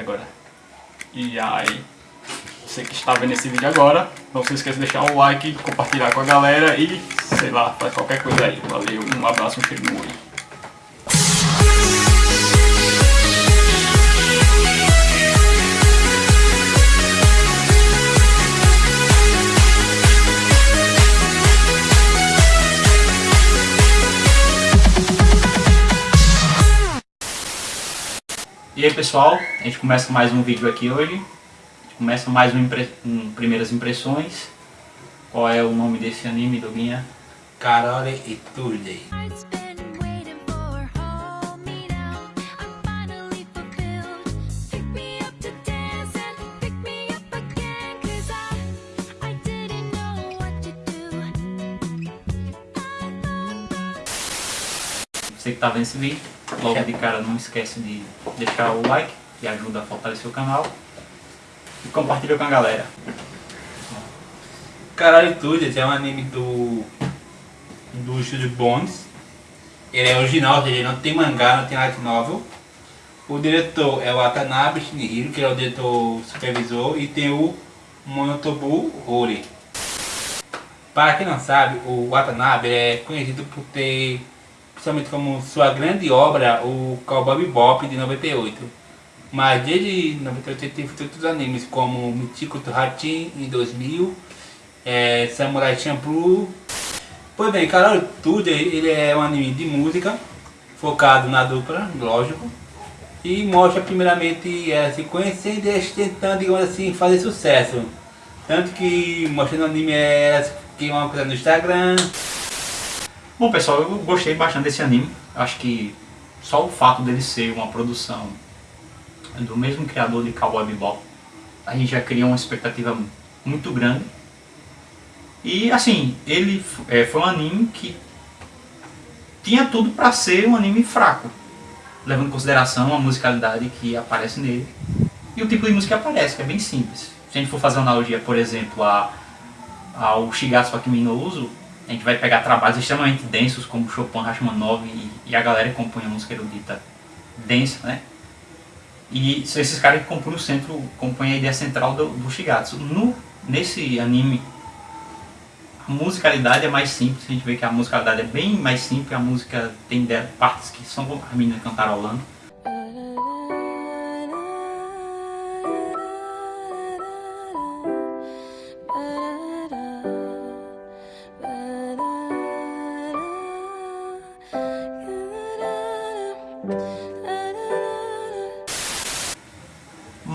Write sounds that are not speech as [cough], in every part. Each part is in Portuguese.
agora. E aí, você que está vendo esse vídeo agora, não se esqueça de deixar um like, compartilhar com a galera e, sei lá, faz qualquer coisa aí. Valeu, um abraço, um cheiro no olho. E aí pessoal, a gente começa mais um vídeo aqui hoje. começa mais um, impre... um, Primeiras Impressões. Qual é o nome desse anime, Doguinha? Carole e Tulley. Você que está vendo esse vídeo, logo de cara não esquece de deixar o like, que ajuda a fortalecer o canal. E compartilha com a galera. Caralho Tudo é um anime do, do estúdio Bones. Ele é original, ele não tem mangá, não tem light novel. O diretor é o Watanabe Shinihiro, que é o diretor supervisor, e tem o Monotobu Hori. Para quem não sabe, o Watanabe é conhecido por ter principalmente como sua grande obra, o Cowboy Bebop de 98. Mas desde 98 ele feito outros animes como to Hatin em 2000, é, Samurai Champloo. Pois bem, Carol Tudo ele é um anime de música, focado na dupla, lógico, e mostra primeiramente ela se conhecendo e tentando, digamos assim, fazer sucesso. Tanto que mostra no anime ela que é uma coisa no Instagram, Bom pessoal, eu gostei bastante desse anime. Acho que só o fato dele ser uma produção do mesmo criador de Cowboy Bebop, a gente já cria uma expectativa muito grande. E assim, ele é, foi um anime que tinha tudo para ser um anime fraco, levando em consideração a musicalidade que aparece nele e o tipo de música que aparece, que é bem simples. Se a gente for fazer uma analogia, por exemplo, a, ao Shigatsu Akimi no Uso, a gente vai pegar trabalhos extremamente densos como Chopin, Rachmaninoff e, e a galera que compõe a música erudita densa, né? E são esses caras que compõem o centro, compõem a ideia central do, do Shigatsu. No, nesse anime, a musicalidade é mais simples, a gente vê que a musicalidade é bem mais simples, a música tem partes que são a menina cantarolando.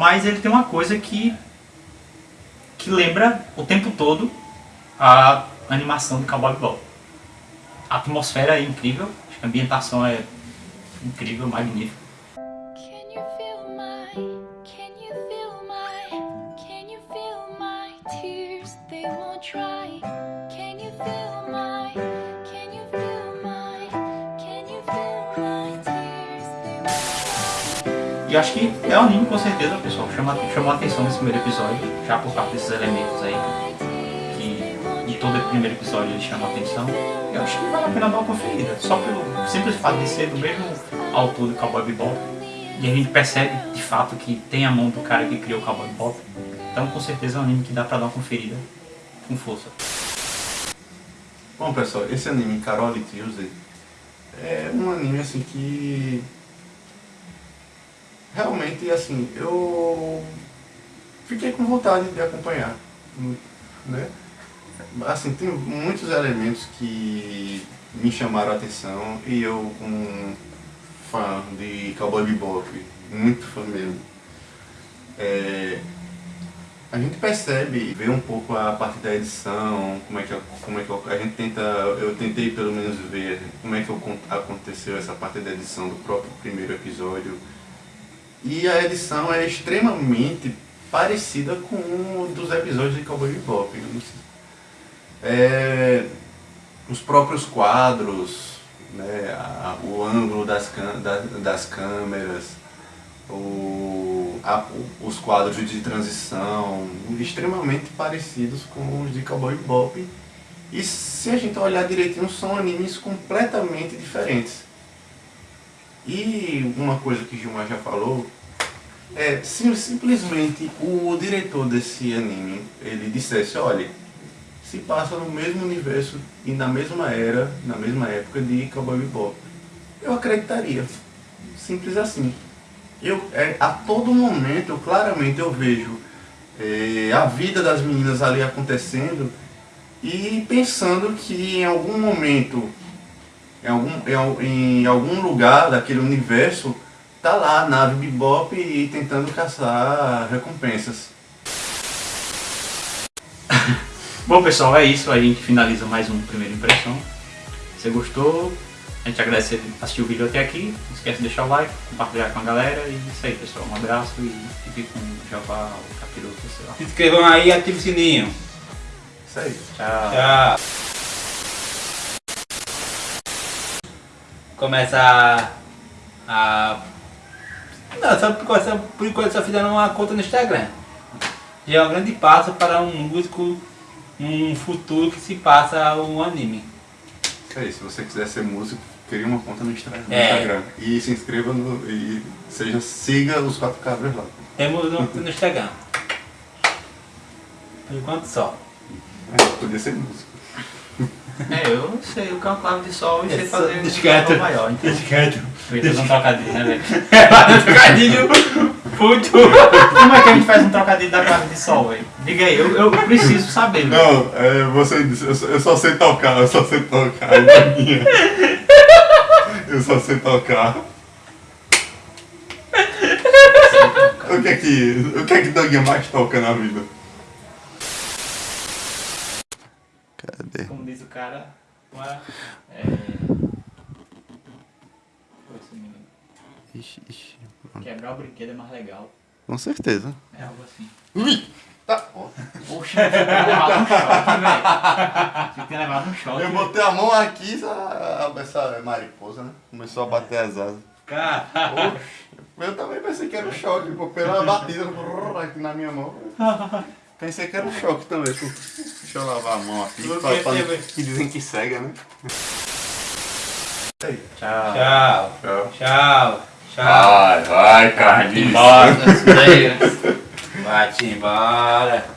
Mas ele tem uma coisa que, que lembra o tempo todo a animação de Cowboy Bebop. A atmosfera é incrível, a ambientação é incrível, magnífica. E acho que é um anime com certeza, pessoal, chama, chamou a atenção nesse primeiro episódio, já por causa desses elementos aí, que de todo primeiro episódio ele chama a atenção. Eu acho que vale a pena dar uma conferida, só pelo simples fato de ser do mesmo autor do Cowboy Bebop. E a gente percebe, de fato, que tem a mão do cara que criou o Cowboy Bebop. Então, com certeza é um anime que dá pra dar uma conferida com força. Bom, pessoal, esse anime, Carol Tuesday, é um anime, assim, que realmente, assim, eu fiquei com vontade de acompanhar, né? Assim, tem muitos elementos que me chamaram a atenção e eu, como fã de Cowboy Bebop, muito fã mesmo, é, a gente percebe, vê um pouco a parte da edição, como é que, como é que a gente tenta, eu tentei pelo menos ver como é que aconteceu essa parte da edição do próprio primeiro episódio, e a edição é extremamente parecida com um dos episódios de Cowboy Bebop. É, os próprios quadros, né, a, o ângulo das, das, das câmeras, o, a, os quadros de transição, extremamente parecidos com os de Cowboy Bebop. E se a gente olhar direitinho, são animes completamente diferentes. E uma coisa que Gilmar já falou, é, simplesmente o diretor desse anime, ele dissesse, olha, se passa no mesmo universo e na mesma era, na mesma época de Cowboy Bebop, eu acreditaria. Simples assim. Eu, é, a todo momento, claramente eu vejo é, a vida das meninas ali acontecendo e pensando que em algum momento, em algum, em, em algum lugar daquele universo, tá lá a nave Bebop e tentando caçar recompensas. [laughs] Bom pessoal, é isso, a gente finaliza mais um Primeira Impressão. Se você gostou, a gente agradece por assistir o vídeo até aqui. Não esquece de deixar o like, compartilhar com a galera e isso aí pessoal. Um abraço e fique com o Javá, o Capiroto, sei lá. Se inscrevam aí e ativem o sininho. Isso aí. Tchau. Tchau. Começa a... a... Não, só por, enquanto- por enquanto só fizeram uma conta no Instagram. Já é um grande passo para um músico um futuro que se passa um anime. Isso aí, se você quiser ser músico, crie uma conta no no É. Instagram. E se inscreva no. e seja, siga os quatro cabras lá. Temos no, no Instagram. Por enquanto só. É, podia ser músico. É, eu não sei, eu canto clave de sol e sei só- fazer deixa um quieto. tom maior, então quieto. eu ia fazer um trocadilho, né velho? É, trocadilho puto. Como é que a gente faz um trocadilho da clave de sol, velho? Diga aí, eu, eu preciso saber, velho. Não, é, você disse, eu só, eu só sei tocar, eu só sei tocar. é. Eu só sei tocar. O que é que. O que é que Doug mais toca na vida? Como diz o cara, uma, é... Menino. Ixi, ixi. Quebrar o brinquedo é mais legal. Com certeza. É algo assim. Ui! Tá. ó. Poxa, eu tinha levado um choque, velho. Tinha que levado um choque. Eu botei a mão aqui, essa, essa mariposa, né? Começou a bater as asas. Cara, eu também pensei que era um choque, pô, pela batida aqui na minha mão. Pensei que era um choque também. pô. Deixa eu lavar a mão aqui, pra, pra, que dizem que cega, né? Tchau. tchau. Tchau. Tchau. Vai, Vai embora, velho. Vai-te embora.